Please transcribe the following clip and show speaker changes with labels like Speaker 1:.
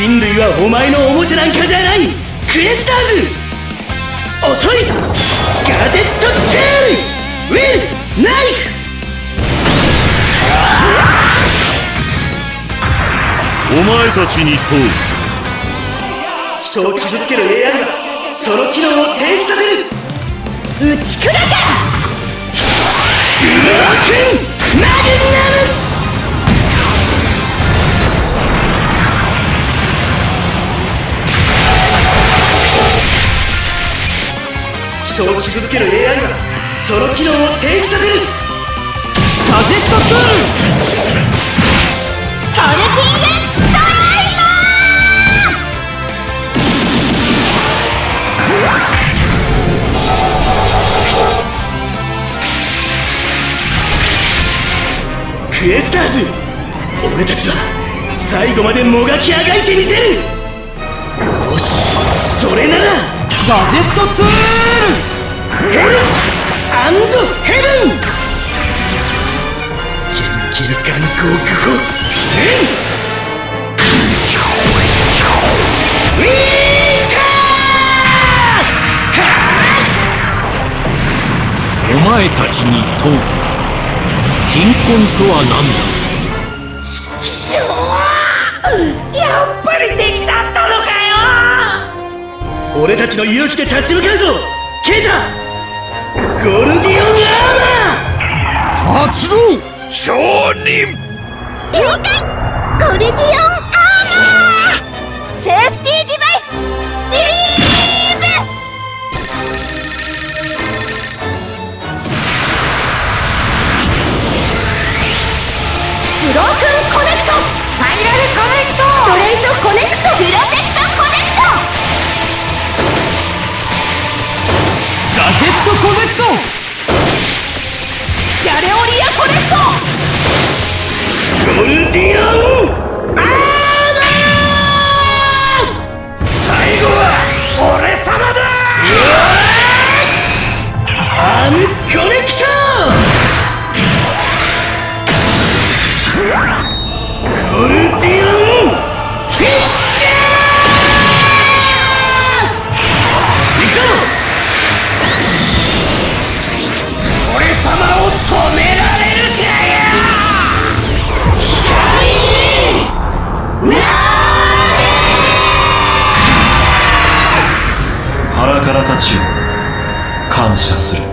Speaker 1: 人類はお前のおもちゃなんかじゃない。クエスターズ。遅い。ガジェットツールウィル。ナイフ。
Speaker 2: お前たちに問う。
Speaker 1: 人を傷つける AI はその機能を停止させる。
Speaker 3: 打ち砕け。
Speaker 1: ローマグナム人を傷つける AI はその機能を停止させる。
Speaker 4: ガジェットツール
Speaker 3: トルティングドライバー。
Speaker 1: クエスターズ俺たちは最後までもがきあがいてみせる。よしそれなら。
Speaker 4: ガジェットツール。
Speaker 1: ヘルアンドヘブンキルキルガン極歩ウィータ
Speaker 2: お前たちに問う。貧困とは何だ
Speaker 1: しょーやっぱり敵だったのかよ！俺たちの勇気で立ち向かうぞ
Speaker 2: 発動!商人
Speaker 3: ー了解ゴルディオンアーマーセーフティーディバイスリリーブブロークンコネクトスパイラルコネクトストレートコネクトプロテクトコネクト
Speaker 4: ガジェットコネクト
Speaker 3: ギャレオリアコネクト。
Speaker 1: ゴルディオン
Speaker 2: 腹からたちを感謝する